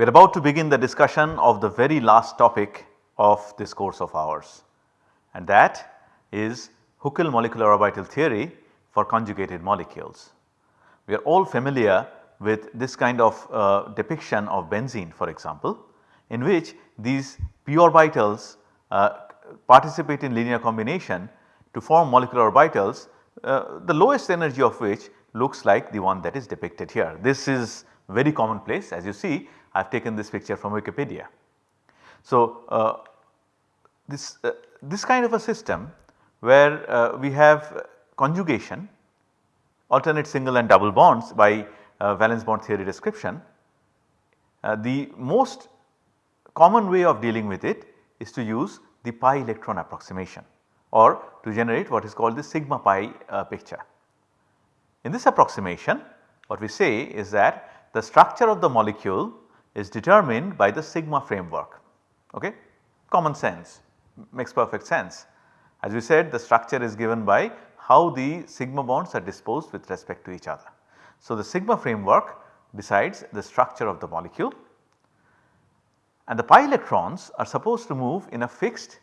We are about to begin the discussion of the very last topic of this course of ours and that is Huckel molecular orbital theory for conjugated molecules. We are all familiar with this kind of uh, depiction of benzene for example in which these p orbitals uh, participate in linear combination to form molecular orbitals uh, the lowest energy of which looks like the one that is depicted here. This is very commonplace as you see I have taken this picture from Wikipedia. So, uh, this, uh, this kind of a system where uh, we have conjugation alternate single and double bonds by uh, valence bond theory description. Uh, the most common way of dealing with it is to use the pi electron approximation or to generate what is called the sigma pi uh, picture. In this approximation what we say is that the structure of the molecule is determined by the sigma framework okay common sense makes perfect sense. As we said the structure is given by how the sigma bonds are disposed with respect to each other. So, the sigma framework decides the structure of the molecule and the pi electrons are supposed to move in a fixed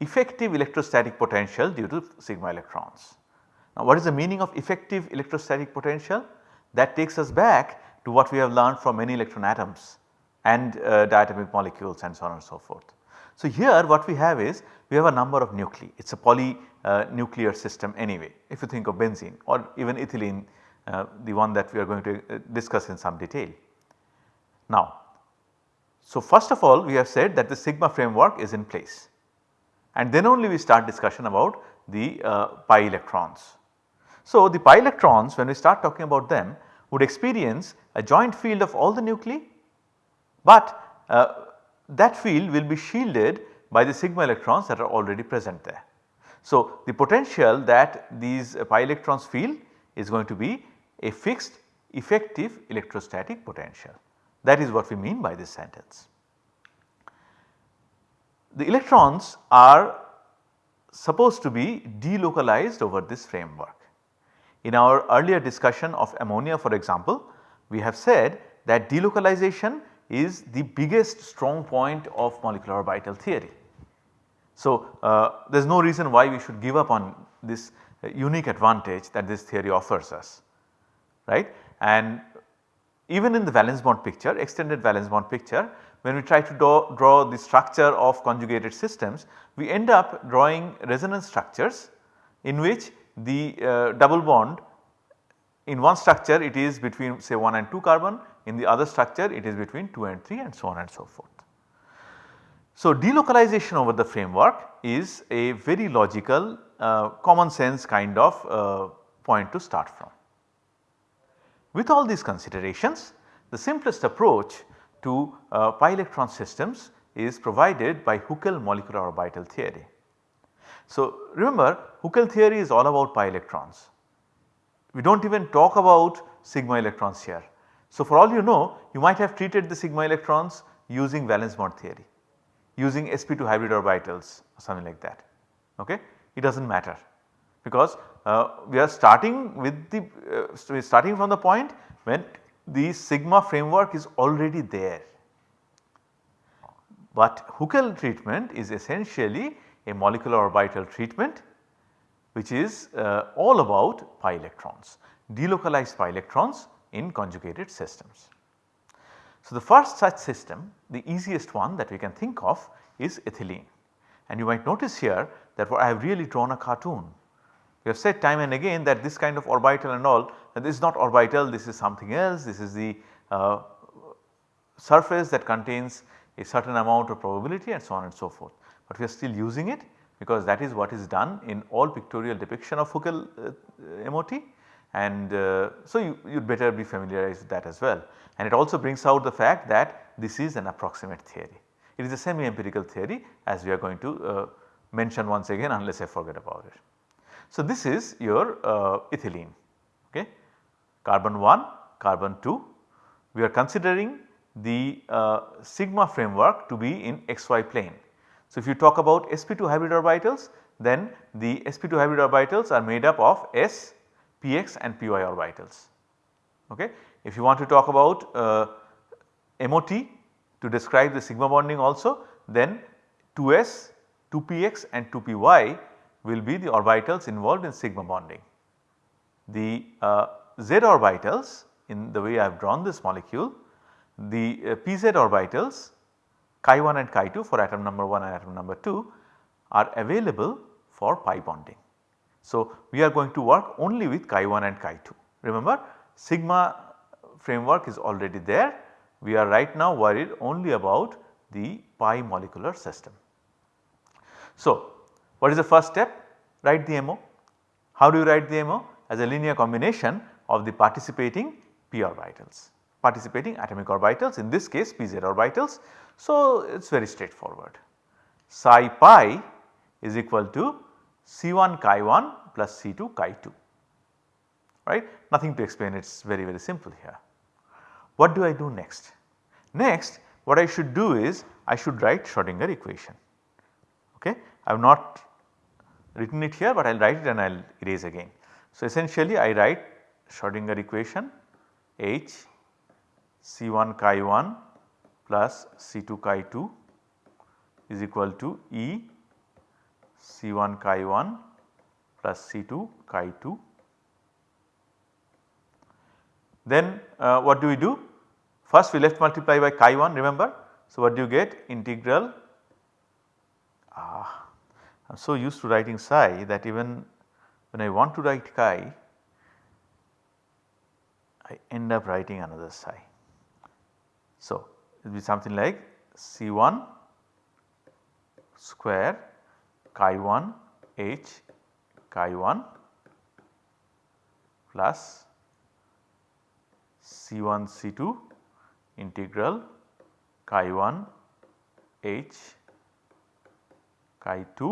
effective electrostatic potential due to sigma electrons. Now what is the meaning of effective electrostatic potential? That takes us back to what we have learned from many electron atoms and uh, diatomic molecules and so on and so forth. So here what we have is we have a number of nuclei it is a polynuclear uh, system anyway if you think of benzene or even ethylene uh, the one that we are going to uh, discuss in some detail. Now so first of all we have said that the sigma framework is in place and then only we start discussion about the uh, pi electrons. So the pi electrons when we start talking about them would experience a joint field of all the nuclei but uh, that field will be shielded by the sigma electrons that are already present there. So the potential that these uh, pi electrons feel is going to be a fixed effective electrostatic potential that is what we mean by this sentence. The electrons are supposed to be delocalized over this framework. In our earlier discussion of ammonia for example, we have said that delocalization is the biggest strong point of molecular orbital theory. So, uh, there is no reason why we should give up on this uh, unique advantage that this theory offers us right and even in the valence bond picture extended valence bond picture when we try to draw, draw the structure of conjugated systems we end up drawing resonance structures in which the uh, double bond in one structure it is between say 1 and 2 carbon in the other structure it is between 2 and 3 and so on and so forth. So delocalization over the framework is a very logical uh, common sense kind of uh, point to start from. With all these considerations the simplest approach to uh, pi electron systems is provided by Huckel molecular orbital theory. So remember Huckel theory is all about pi electrons. We do not even talk about sigma electrons here. So for all you know you might have treated the sigma electrons using valence bond theory using sp2 hybrid orbitals or something like that okay. It does not matter because uh, we are starting with the uh, starting from the point when the sigma framework is already there. But Huckel treatment is essentially a molecular orbital treatment which is uh, all about pi electrons, delocalized pi electrons in conjugated systems. So, the first such system the easiest one that we can think of is ethylene and you might notice here that I have really drawn a cartoon. We have said time and again that this kind of orbital and all this is not orbital this is something else this is the uh, surface that contains a certain amount of probability and so on and so forth. But we are still using it because that is what is done in all pictorial depiction of Huckel uh, MOT and uh, so you would better be familiarized with that as well. And it also brings out the fact that this is an approximate theory. It is a semi empirical theory as we are going to uh, mention once again unless I forget about it. So this is your uh, ethylene okay carbon 1 carbon 2 we are considering the uh, sigma framework to be in xy plane. So if you talk about sp2 hybrid orbitals then the sp2 hybrid orbitals are made up of s, px and py orbitals okay. If you want to talk about uh, MOT to describe the sigma bonding also then 2s, 2px and 2py will be the orbitals involved in sigma bonding. The uh, z orbitals in the way I have drawn this molecule, the uh, pz orbitals chi 1 and chi 2 for atom number 1 and atom number 2 are available for pi bonding. So, we are going to work only with chi 1 and chi 2. Remember sigma framework is already there. We are right now worried only about the pi molecular system. So, what is the first step? Write the MO. How do you write the MO? As a linear combination of the participating p orbitals, participating atomic orbitals in this case pz orbitals. So, it is very straightforward. Psi pi is equal to C1 chi 1 plus C2 chi 2 right nothing to explain it is very very simple here. What do I do next? Next what I should do is I should write Schrodinger equation okay. I have not written it here but I will write it and I will erase again. So essentially I write Schrodinger equation H C1 chi 1 plus C2 chi 2 is equal to E C1 chi 1 plus C2 chi 2. Then uh, what do we do? First we left multiply by chi 1 remember. So what do you get? Integral ah, I am so used to writing psi that even when I want to write chi I end up writing another psi. So it will be something like C1 square chi 1 h chi 1 plus C1 C2 integral chi 1 h chi 2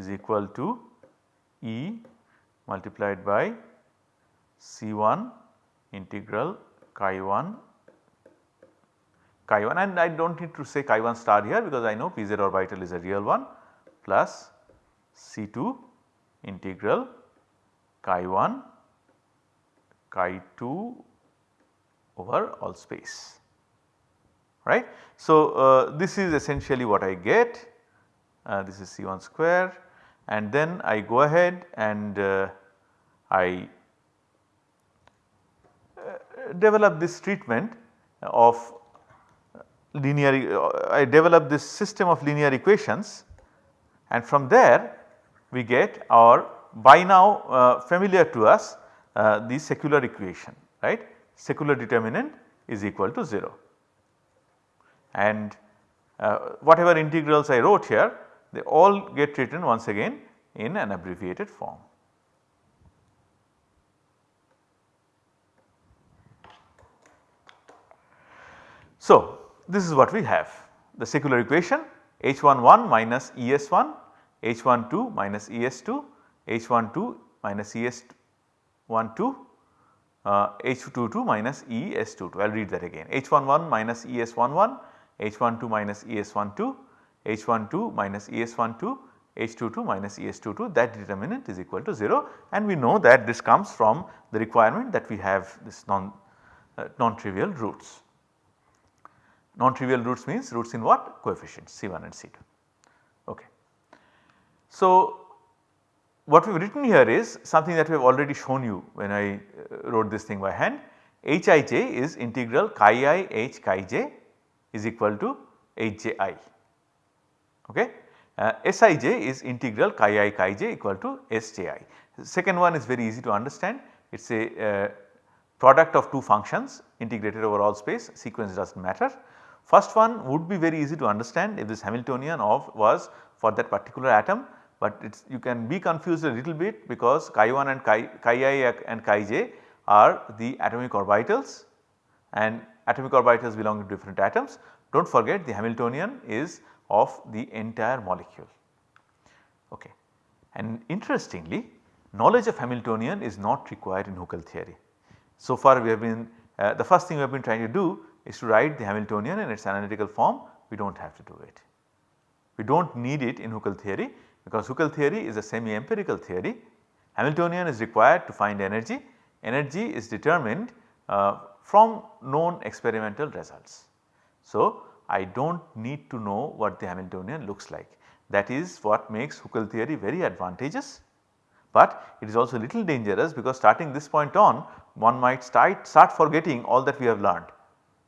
is equal to E multiplied by C1 integral chi 1 chi 1 and I do not need to say chi 1 star here because I know pz orbital is a real one plus C2 integral chi 1 chi 2 over all space. Right. So, uh, this is essentially what I get. Uh, this is C1 square. And then I go ahead and uh, I uh, develop this treatment of linear uh, I develop this system of linear equations and from there we get our by now uh, familiar to us uh, the secular equation right secular determinant is equal to 0 and uh, whatever integrals I wrote here they all get written once again in an abbreviated form. So, this is what we have the secular equation H11 minus ES1, H12 minus ES2, H12 minus ES12, uh, H22 minus ES22. I will read that again H11 minus ES11, H12 minus ES12, H12 minus ES12, H22 minus ES22 that determinant is equal to 0 and we know that this comes from the requirement that we have this non, uh, non-trivial roots. Non-trivial roots means roots in what? Coefficients C1 and C2. Okay. So, what we have written here is something that we have already shown you when I uh, wrote this thing by hand. Hij is integral chi i h chi j is equal to hji. Okay. Uh, Sij is integral chi i chi j equal to sji. Second one is very easy to understand. It is a uh, product of two functions integrated over all space sequence does not matter. First one would be very easy to understand if this Hamiltonian of was for that particular atom, but it's you can be confused a little bit because chi 1 and chi, chi i and chi j are the atomic orbitals and atomic orbitals belong to different atoms. Do not forget the Hamiltonian is of the entire molecule. Okay. And interestingly knowledge of Hamiltonian is not required in Huckel theory. So far we have been uh, the first thing we have been trying to do is to write the Hamiltonian in its analytical form we do not have to do it. We do not need it in Huckel theory because Huckel theory is a semi empirical theory. Hamiltonian is required to find energy, energy is determined uh, from known experimental results. So, I do not need to know what the Hamiltonian looks like that is what makes Huckel theory very advantageous, but it is also little dangerous because starting this point on one might start, start forgetting all that we have learned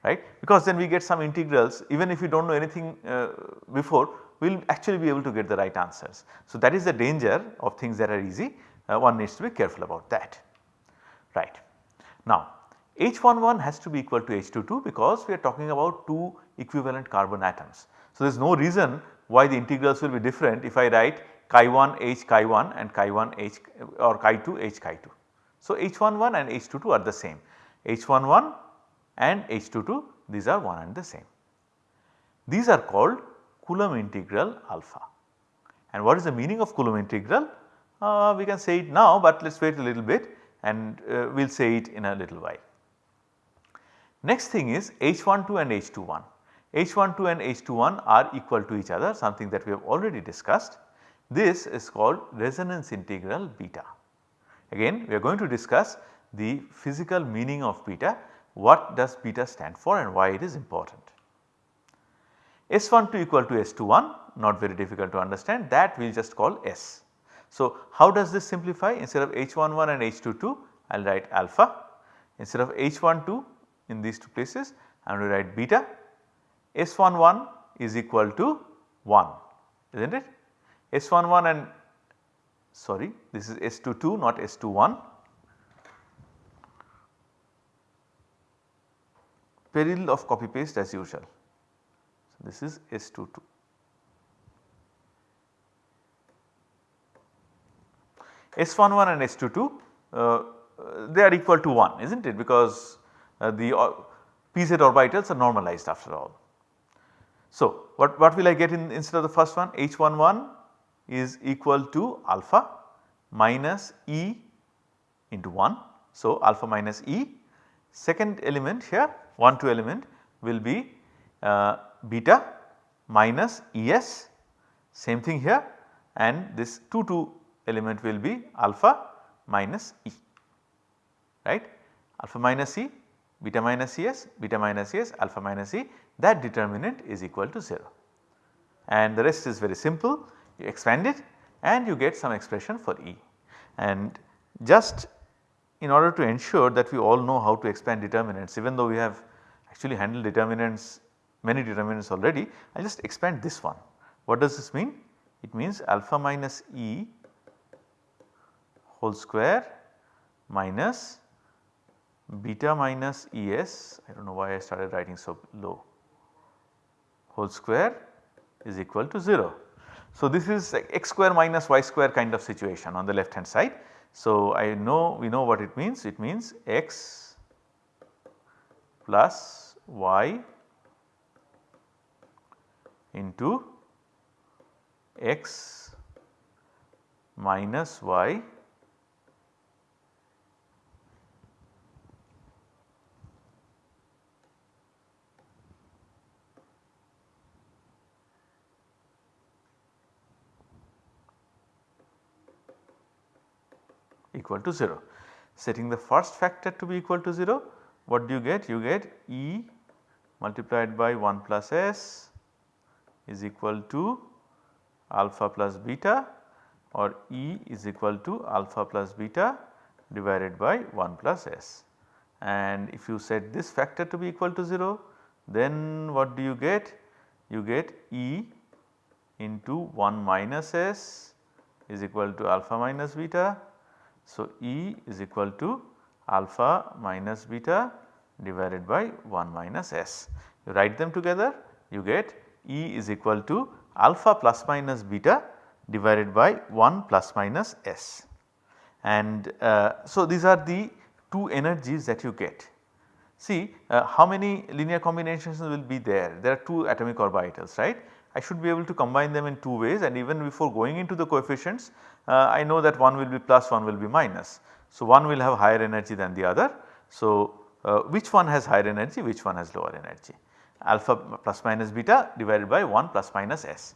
right because then we get some integrals even if we do not know anything uh, before we will actually be able to get the right answers. So, that is the danger of things that are easy uh, one needs to be careful about that right. Now H11 has to be equal to H22 because we are talking about 2 equivalent carbon atoms. So, there is no reason why the integrals will be different if I write chi1 h chi1 and chi1 h or chi2 h chi2. So, H11 and H22 are the same H11 and H22 these are one and the same. These are called Coulomb integral alpha. And what is the meaning of Coulomb integral? Uh, we can say it now, but let us wait a little bit and uh, we will say it in a little while. Next thing is H12 and H21. H12 and H21 are equal to each other something that we have already discussed. This is called resonance integral beta. Again we are going to discuss the physical meaning of beta, what does beta stand for and why it is important. S12 equal to S21 not very difficult to understand that we will just call S. So, how does this simplify? Instead of H11 and H22 I will write alpha. Instead of H12 in these two places I am going to write beta S11 is equal to 1 is not it S11 and sorry this is S22 not S21 peril of copy paste as usual. So, this is S22. S11 and S22 uh, they are equal to 1 is not it because uh, the uh, pz orbitals are normalized after all. So, what, what will I get in instead of the first one H11 is equal to alpha minus E into 1. So, alpha minus E second element here 1 2 element will be uh, beta minus Es same thing here and this 2 2 element will be alpha minus E right? Alpha minus E beta minus Es beta minus Es alpha minus E that determinant is equal to 0 and the rest is very simple. You expand it and you get some expression for E. And just in order to ensure that we all know how to expand determinants even though we have actually handled determinants many determinants already I just expand this one. What does this mean? It means alpha minus E whole square minus beta minus Es I do not know why I started writing so low whole square is equal to 0. So, this is x square minus y square kind of situation on the left hand side. So, I know we know what it means. It means x plus y into x minus y equal to 0. Setting the first factor to be equal to 0 what do you get? You get E multiplied by 1 plus S is equal to alpha plus beta or E is equal to alpha plus beta divided by 1 plus S. And if you set this factor to be equal to 0 then what do you get? You get E into 1 minus S is equal to alpha minus beta so, E is equal to alpha minus beta divided by 1 minus S. You write them together you get E is equal to alpha plus minus beta divided by 1 plus minus S. And uh, so, these are the two energies that you get. See uh, how many linear combinations will be there? There are 2 atomic orbitals right. I should be able to combine them in 2 ways and even before going into the coefficients uh, I know that one will be plus one will be minus. So, one will have higher energy than the other. So, uh, which one has higher energy which one has lower energy alpha plus minus beta divided by 1 plus minus s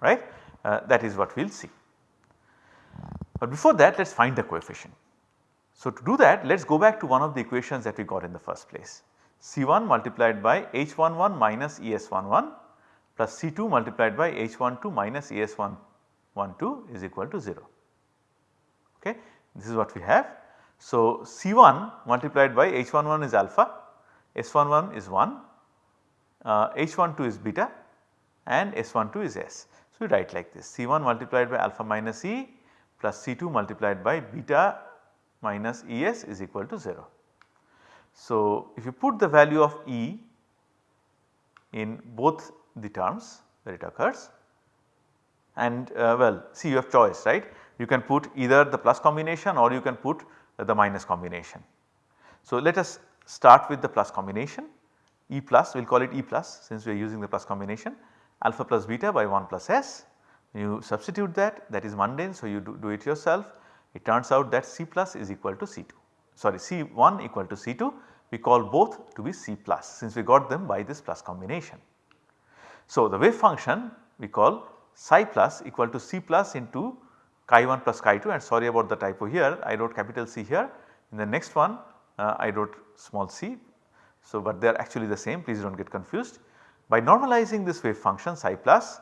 right uh, that is what we will see. But before that let us find the coefficient. So, to do that let us go back to one of the equations that we got in the first place C1 multiplied by H11 minus ES11 plus C2 multiplied by H12 minus ES12 is equal to 0. Okay. This is what we have. So, C1 multiplied by H11 is alpha, S11 is 1, uh, H12 is beta and S12 is S. So, we write like this C1 multiplied by alpha minus E plus C2 multiplied by beta minus ES is equal to 0. So, if you put the value of E in both the terms where it occurs and uh, well see you have choice right? You can put either the plus combination or you can put the minus combination. So, let us start with the plus combination. E plus we will call it E plus since we are using the plus combination. Alpha plus beta by 1 plus S. You substitute that that is mundane so you do, do it yourself. It turns out that C plus is equal to C2 sorry C1 equal to C2 we call both to be C plus since we got them by this plus combination. So, the wave function we call psi plus equal to C plus into chi 1 plus chi 2 and sorry about the typo here I wrote capital C here in the next one uh, I wrote small c. So, but they are actually the same please do not get confused. By normalizing this wave function psi plus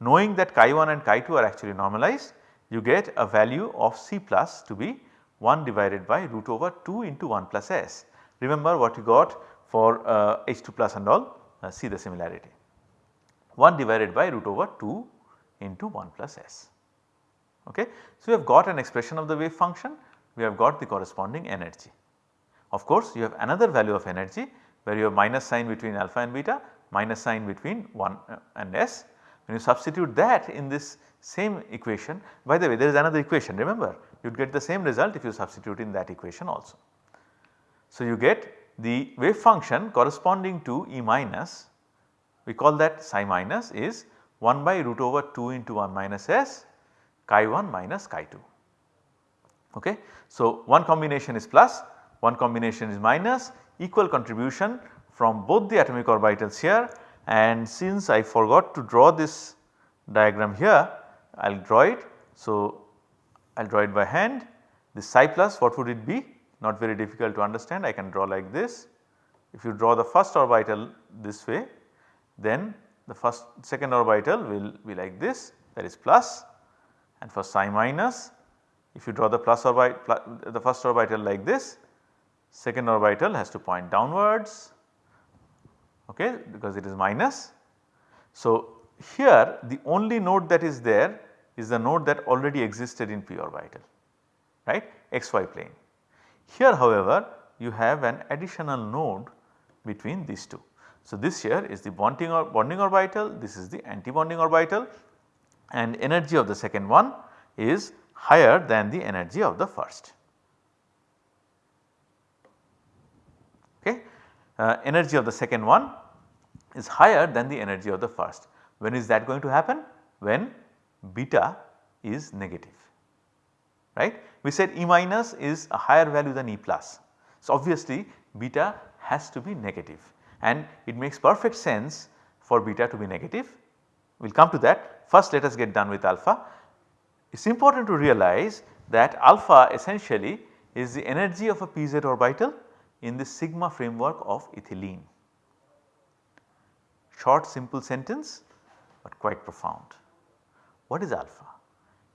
knowing that chi 1 and chi 2 are actually normalized you get a value of C plus to be 1 divided by root over 2 into 1 plus s. Remember what you got for uh, H2 plus and all uh, see the similarity. 1 divided by root over 2 into 1 plus s. Okay. So, we have got an expression of the wave function, we have got the corresponding energy. Of course, you have another value of energy where you have minus sign between alpha and beta, minus sign between 1 uh, and s. When you substitute that in this same equation, by the way there is another equation remember you would get the same result if you substitute in that equation also. So, you get the wave function corresponding to E minus we call that psi minus is 1 by root over 2 into 1 minus s chi 1 minus chi 2. Okay. So, one combination is plus, one combination is minus equal contribution from both the atomic orbitals here and since I forgot to draw this diagram here I will draw it. So, I will draw it by hand this psi plus what would it be not very difficult to understand I can draw like this. If you draw the first orbital this way then the first second orbital will be like this that is plus and for psi minus if you draw the plus orbital the first orbital like this second orbital has to point downwards okay because it is minus. So, here the only node that is there is the node that already existed in p orbital right xy plane. Here however you have an additional node between these two. So, this here is the bonding, or bonding orbital, this is the anti-bonding orbital and energy of the second one is higher than the energy of the first. Okay. Uh, energy of the second one is higher than the energy of the first. When is that going to happen? When beta is negative right. We said E minus is a higher value than E plus. So, obviously beta has to be negative and it makes perfect sense for beta to be negative. We will come to that first let us get done with alpha. It is important to realize that alpha essentially is the energy of a pz orbital in the sigma framework of ethylene. Short simple sentence but quite profound. What is alpha?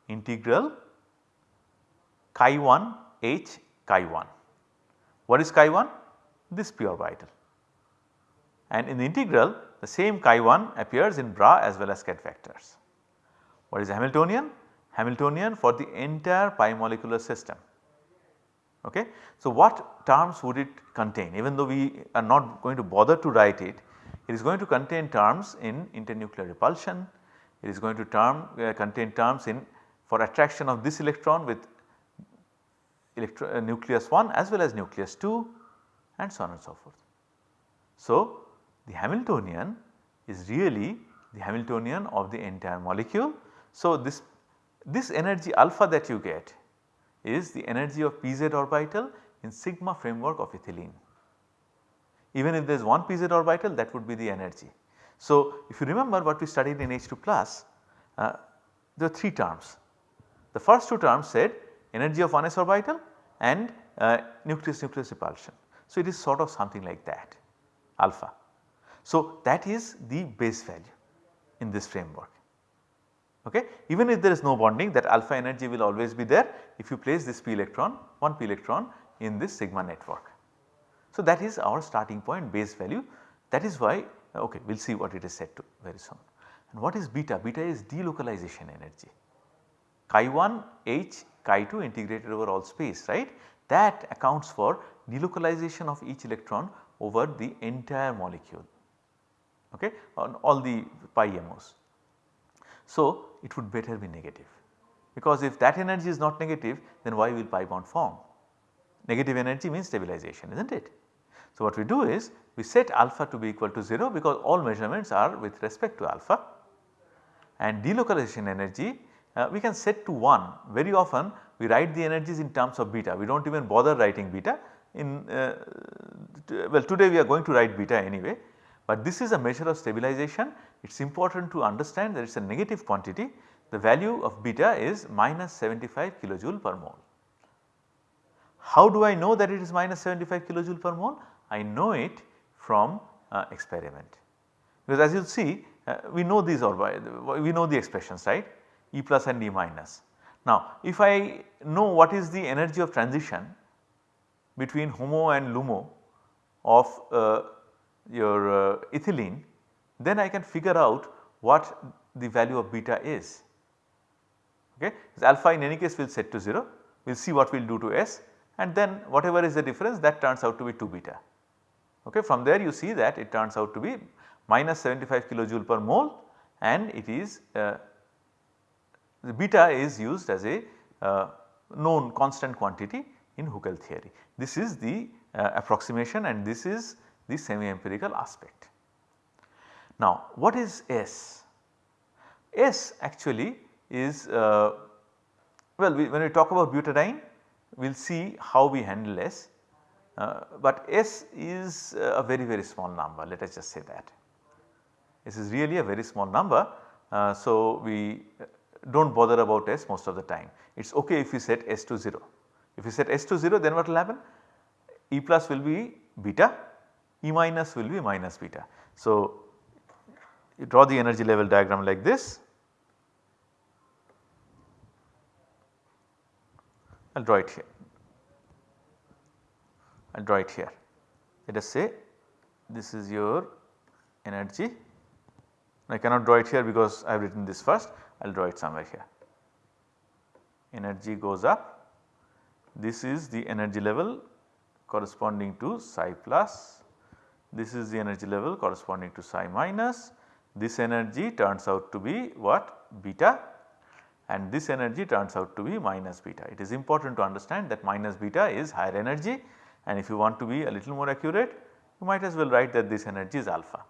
Integral chi 1 h chi 1. What is chi 1? This p orbital and in the integral the same chi 1 appears in bra as well as ket vectors. What is Hamiltonian? Hamiltonian for the entire pi molecular system. Okay. So, what terms would it contain even though we are not going to bother to write it, it is going to contain terms in internuclear repulsion, it is going to term uh, contain terms in for attraction of this electron with electro, uh, nucleus 1 as well as nucleus 2 and so on and so forth. So, the Hamiltonian is really the Hamiltonian of the entire molecule. So, this, this energy alpha that you get is the energy of pz orbital in sigma framework of ethylene. Even if there is one pz orbital that would be the energy. So, if you remember what we studied in H2 plus uh, there are 3 terms. The first two terms said energy of 1s orbital and uh, nucleus nucleus repulsion. So, it is sort of something like that alpha. So, that is the base value in this framework. Okay. Even if there is no bonding that alpha energy will always be there if you place this p electron 1 p electron in this sigma network. So, that is our starting point base value that is why uh, okay we will see what it is set to very soon. And what is beta? Beta is delocalization energy chi 1 h chi 2 integrated over all space right that accounts for delocalization of each electron over the entire molecule okay on all the pi MOs. So, it would better be negative because if that energy is not negative then why will pi bond form? Negative energy means stabilization is not it. So, what we do is we set alpha to be equal to 0 because all measurements are with respect to alpha and delocalization energy uh, we can set to 1 very often we write the energies in terms of beta we do not even bother writing beta in uh, well today we are going to write beta anyway but this is a measure of stabilization it is important to understand that it is a negative quantity the value of beta is minus 75 kilojoule per mole. How do I know that it is minus 75 kilojoule per mole? I know it from uh, experiment because as you see uh, we know these or we know the expressions right E plus and E minus. Now if I know what is the energy of transition between HOMO and LUMO of uh, your uh, ethylene then I can figure out what the value of beta is. Okay. alpha in any case will set to 0, we will see what we will do to S and then whatever is the difference that turns out to be 2 beta. Okay. From there you see that it turns out to be minus 75 kilojoule per mole and it is uh, the beta is used as a uh, known constant quantity in Huckel theory. This is the uh, approximation and this is the semi empirical aspect. Now what is S? S actually is uh, well we, when we talk about butadiene we will see how we handle S, uh, but S is a very very small number let us just say that. S is really a very small number. Uh, so, we do not bother about S most of the time. It is ok if we set S to 0. If we set S to 0 then what will happen? E plus will be beta, E minus will be minus beta. So, you draw the energy level diagram like this. I will draw it here. I will draw it here. Let us say this is your energy. I cannot draw it here because I have written this first. I will draw it somewhere here. Energy goes up. This is the energy level corresponding to psi plus. This is the energy level corresponding to psi minus. This energy turns out to be what? Beta and this energy turns out to be minus beta. It is important to understand that minus beta is higher energy and if you want to be a little more accurate you might as well write that this energy is alpha.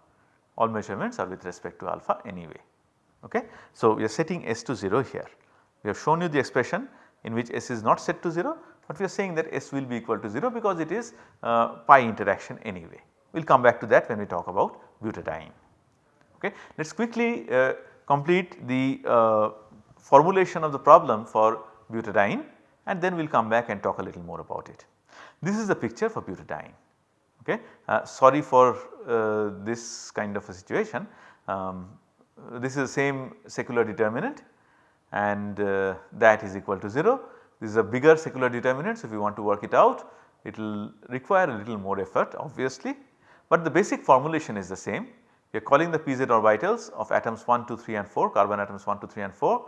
All measurements are with respect to alpha anyway. Okay. So, we are setting S to 0 here. We have shown you the expression in which S is not set to 0, but we are saying that S will be equal to 0 because it is uh, pi interaction anyway. We will come back to that when we talk about butadiene. Okay. Let us quickly uh, complete the uh, formulation of the problem for butadiene and then we will come back and talk a little more about it. This is the picture for butadiene. Okay. Uh, sorry for uh, this kind of a situation. Um, this is the same secular determinant and uh, that is equal to 0. This is a bigger secular determinant. So, if you want to work it out it will require a little more effort obviously, but the basic formulation is the same. We are calling the pz orbitals of atoms 1, 2, 3 and 4 carbon atoms 1, 2, 3 and 4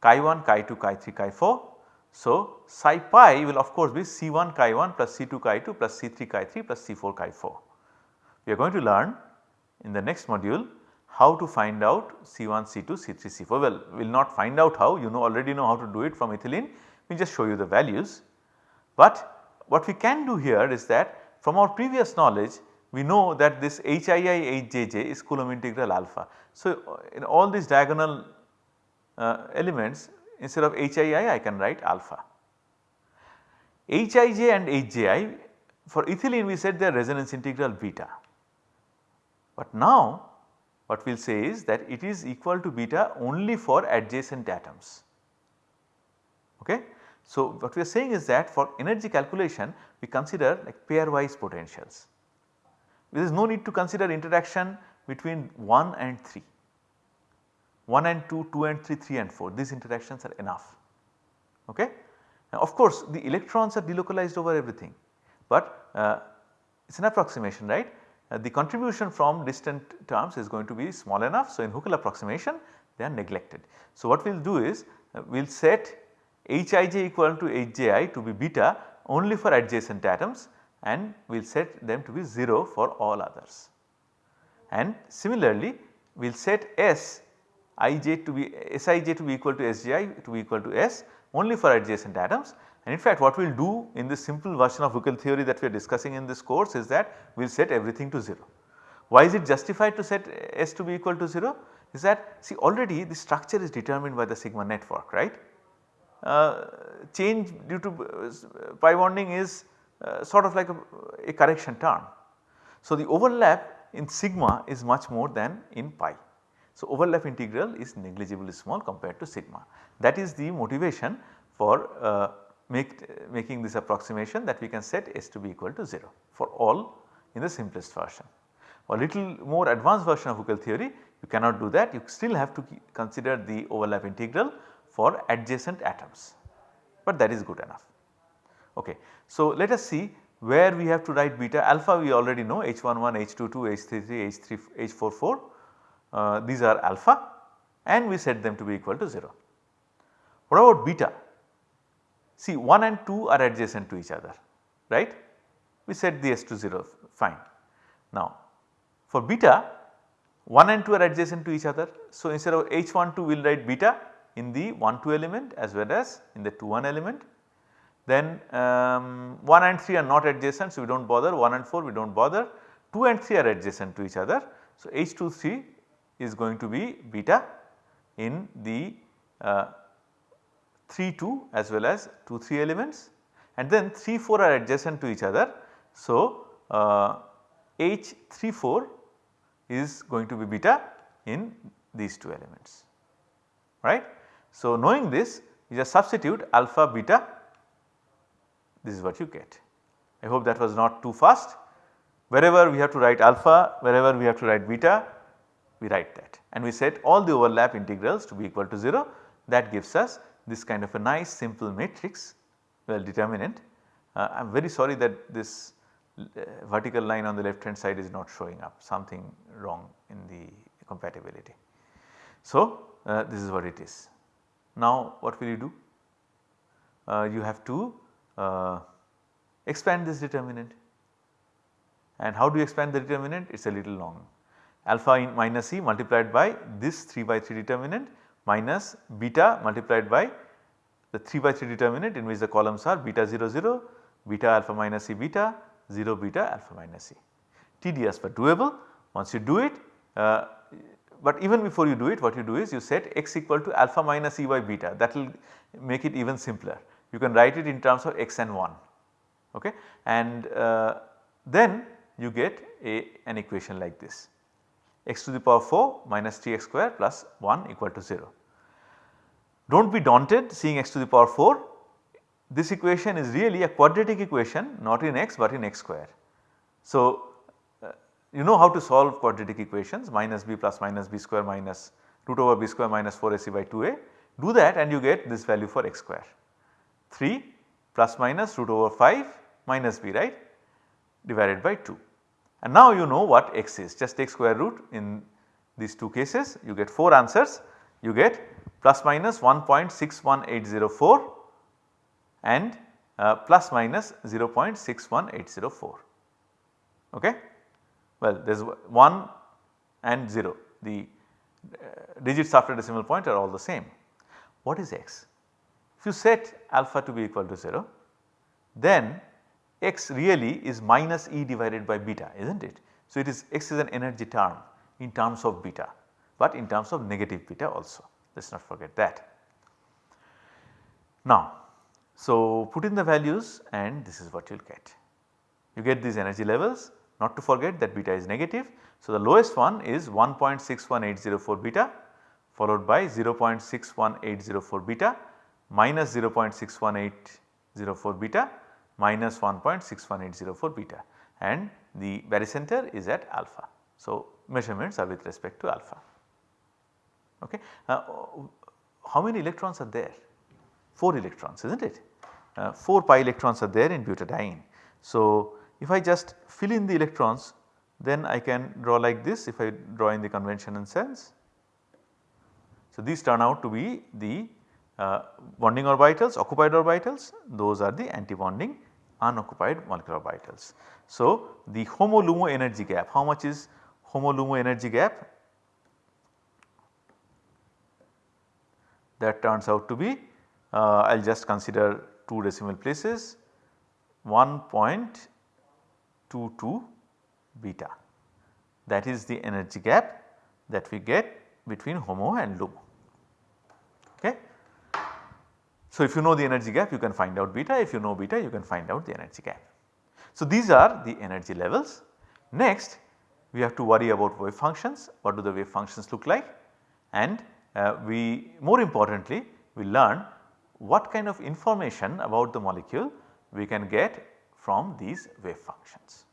chi 1, chi 2, chi 3, chi 4. So, psi pi will of course be C1 chi 1 plus C2 chi 2 plus C3 chi 3 plus C4 chi 4. We are going to learn in the next module how to find out C1, C2, C3, C4. Well, we will not find out how you know already know how to do it from ethylene, we just show you the values. But what we can do here is that from our previous knowledge we know that this HII HJJ is Coulomb integral alpha. So, in all these diagonal uh, elements instead of HII I can write alpha. Hij and Hji for ethylene we said they are resonance integral beta. But now what we will say is that it is equal to beta only for adjacent atoms. Okay. So, what we are saying is that for energy calculation we consider like pairwise potentials. There is no need to consider interaction between 1 and 3. 1 and 2, 2 and 3, 3 and 4 these interactions are enough. Okay? Now of course the electrons are delocalized over everything, but uh, it is an approximation right. Uh, the contribution from distant terms is going to be small enough. So, in Huckel approximation they are neglected. So, what we will do is uh, we will set Hij equal to Hji to be beta only for adjacent atoms and we will set them to be 0 for all others. And similarly we will set S ij to be Sij to be equal to Sji to be equal to S only for adjacent atoms and in fact what we will do in this simple version of Huckel theory that we are discussing in this course is that we will set everything to 0. Why is it justified to set S to be equal to 0? Is that see already the structure is determined by the sigma network right. Uh, change due to uh, pi bonding is uh, sort of like a, a correction term. So, the overlap in sigma is much more than in pi. So, overlap integral is negligibly small compared to sigma. That is the motivation for uh, make, making this approximation that we can set S to be equal to 0 for all in the simplest version. For a little more advanced version of Huckel theory you cannot do that you still have to consider the overlap integral for adjacent atoms, but that is good enough. Okay. So, let us see where we have to write beta alpha we already know H11, H22, H33, H3, H44 uh, these are alpha and we set them to be equal to 0. What about beta? See 1 and 2 are adjacent to each other right we set the s to 0 fine. Now for beta 1 and 2 are adjacent to each other. So instead of H12 we will write beta in the 1 2 element as well as in the 2 1 element. Then um, 1 and 3 are not adjacent so we do not bother 1 and 4 we do not bother 2 and 3 are adjacent to each other. So H23 is going to be beta in the uh, 3 2 as well as 2 3 elements and then 3 4 are adjacent to each other. So, uh, H 3 4 is going to be beta in these two elements right. So, knowing this you just substitute alpha beta this is what you get. I hope that was not too fast wherever we have to write alpha wherever we have to write beta we write that and we set all the overlap integrals to be equal to 0 that gives us this kind of a nice simple matrix well determinant. Uh, I am very sorry that this uh, vertical line on the left hand side is not showing up something wrong in the compatibility. So, uh, this is what it is. Now what will you do? Uh, you have to uh, expand this determinant and how do you expand the determinant? It is a little long alpha in minus e multiplied by this 3 by 3 determinant minus beta multiplied by the 3 by 3 determinant in which the columns are beta 0 0, beta alpha minus e beta, 0 beta alpha minus e. Tedious but doable once you do it uh, but even before you do it what you do is you set x equal to alpha minus e by beta that will make it even simpler. You can write it in terms of x and 1 okay? And uh, then you get a, an equation like this. X to the power 4 minus 3x square plus 1 equal to 0. Do not be daunted seeing x to the power 4 this equation is really a quadratic equation not in x but in x square. So, uh, you know how to solve quadratic equations minus b plus minus b square minus root over b square minus 4ac by 2a do that and you get this value for x square 3 plus minus root over 5 minus b right divided by 2. And now you know what x is just take square root in these two cases you get 4 answers you get plus minus 1.61804 and uh, plus minus 0.61804 okay. Well there is 1 and 0 the uh, digits after decimal point are all the same. What is x? If you set alpha to be equal to 0 then x really is minus E divided by beta is not it. So, it is x is an energy term in terms of beta, but in terms of negative beta also let us not forget that. Now, so put in the values and this is what you will get. You get these energy levels not to forget that beta is negative. So, the lowest one is 1.61804 beta followed by 0.61804 beta minus 0.61804 beta minus 1.61804 beta and the barycenter is at alpha. So, measurements are with respect to alpha. Okay. Uh, how many electrons are there? 4 electrons is not it? Uh, 4 pi electrons are there in butadiene. So, if I just fill in the electrons then I can draw like this if I draw in the conventional sense. So, these turn out to be the uh, bonding orbitals, occupied orbitals, those are the anti-bonding unoccupied molecular orbitals. So, the HOMO-LUMO energy gap, how much is HOMO-LUMO energy gap? That turns out to be, uh, I will just consider 2 decimal places 1.22 beta that is the energy gap that we get between HOMO and LUMO. Okay. So, if you know the energy gap you can find out beta if you know beta you can find out the energy gap. So, these are the energy levels. Next we have to worry about wave functions what do the wave functions look like and uh, we more importantly we learn what kind of information about the molecule we can get from these wave functions.